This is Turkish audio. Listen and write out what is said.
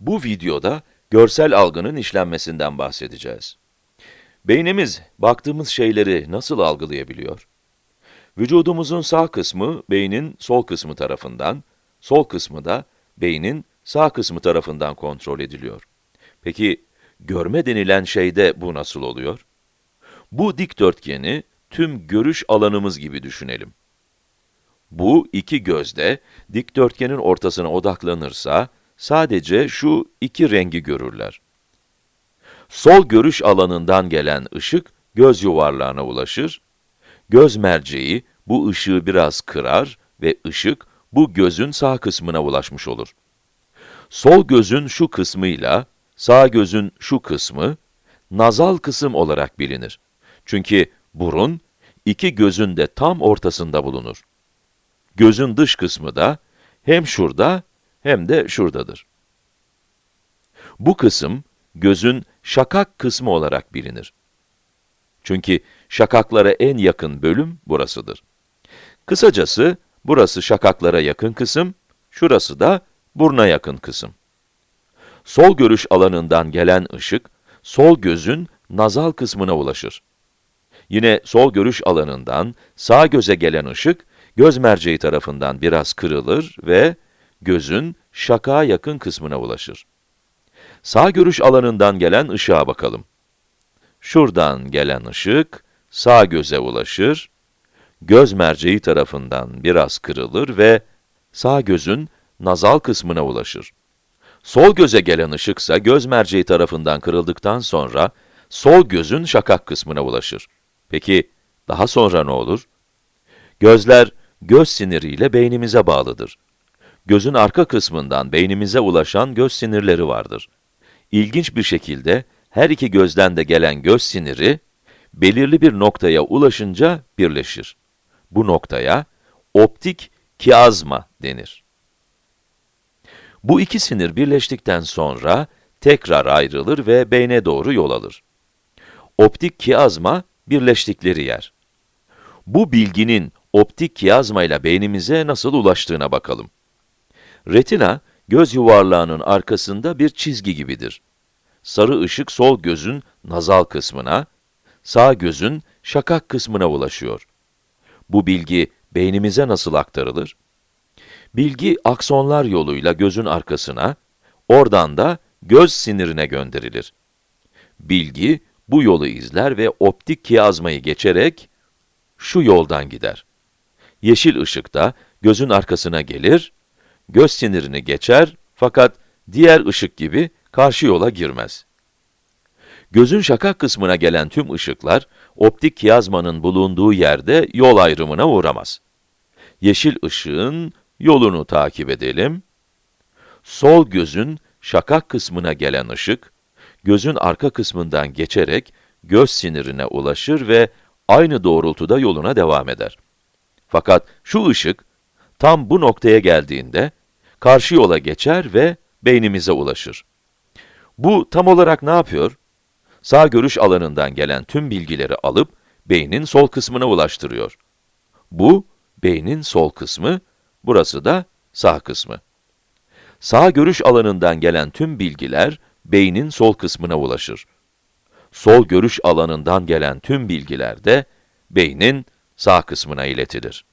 Bu videoda görsel algının işlenmesinden bahsedeceğiz. Beynimiz baktığımız şeyleri nasıl algılayabiliyor? Vücudumuzun sağ kısmı beynin sol kısmı tarafından, sol kısmı da beynin sağ kısmı tarafından kontrol ediliyor. Peki görme denilen şeyde bu nasıl oluyor? Bu dikdörtgeni tüm görüş alanımız gibi düşünelim. Bu iki gözde dikdörtgenin ortasına odaklanırsa, sadece şu iki rengi görürler. Sol görüş alanından gelen ışık göz yuvarlağına ulaşır, göz merceği bu ışığı biraz kırar ve ışık bu gözün sağ kısmına ulaşmış olur. Sol gözün şu kısmıyla sağ gözün şu kısmı nazal kısım olarak bilinir. Çünkü burun iki gözün de tam ortasında bulunur. Gözün dış kısmı da hem şurada hem de şuradadır. Bu kısım, gözün şakak kısmı olarak bilinir. Çünkü şakaklara en yakın bölüm burasıdır. Kısacası, burası şakaklara yakın kısım, şurası da buruna yakın kısım. Sol görüş alanından gelen ışık, sol gözün nazal kısmına ulaşır. Yine sol görüş alanından sağ göze gelen ışık, göz merceği tarafından biraz kırılır ve gözün şakağa yakın kısmına ulaşır. Sağ görüş alanından gelen ışığa bakalım. Şuradan gelen ışık, sağ göze ulaşır, göz merceği tarafından biraz kırılır ve sağ gözün nazal kısmına ulaşır. Sol göze gelen ışıksa göz merceği tarafından kırıldıktan sonra sol gözün şakak kısmına ulaşır. Peki daha sonra ne olur? Gözler göz siniriyle beynimize bağlıdır. Gözün arka kısmından beynimize ulaşan göz sinirleri vardır. İlginç bir şekilde her iki gözden de gelen göz siniri belirli bir noktaya ulaşınca birleşir. Bu noktaya optik kiazma denir. Bu iki sinir birleştikten sonra tekrar ayrılır ve beyne doğru yol alır. Optik kiazma birleştikleri yer. Bu bilginin optik kiazma beynimize nasıl ulaştığına bakalım. Retina, göz yuvarlağının arkasında bir çizgi gibidir. Sarı ışık sol gözün nazal kısmına, sağ gözün şakak kısmına ulaşıyor. Bu bilgi beynimize nasıl aktarılır? Bilgi aksonlar yoluyla gözün arkasına, oradan da göz sinirine gönderilir. Bilgi bu yolu izler ve optik kiazmayı geçerek şu yoldan gider. Yeşil ışıkta gözün arkasına gelir, göz sinirini geçer fakat diğer ışık gibi karşı yola girmez. Gözün şakak kısmına gelen tüm ışıklar, optik kiyazmanın bulunduğu yerde yol ayrımına uğramaz. Yeşil ışığın yolunu takip edelim. Sol gözün şakak kısmına gelen ışık, gözün arka kısmından geçerek göz sinirine ulaşır ve aynı doğrultuda yoluna devam eder. Fakat şu ışık, tam bu noktaya geldiğinde, karşı yola geçer ve beynimize ulaşır. Bu tam olarak ne yapıyor? Sağ görüş alanından gelen tüm bilgileri alıp, beynin sol kısmına ulaştırıyor. Bu, beynin sol kısmı, burası da sağ kısmı. Sağ görüş alanından gelen tüm bilgiler, beynin sol kısmına ulaşır. Sol görüş alanından gelen tüm bilgiler de, beynin sağ kısmına iletilir.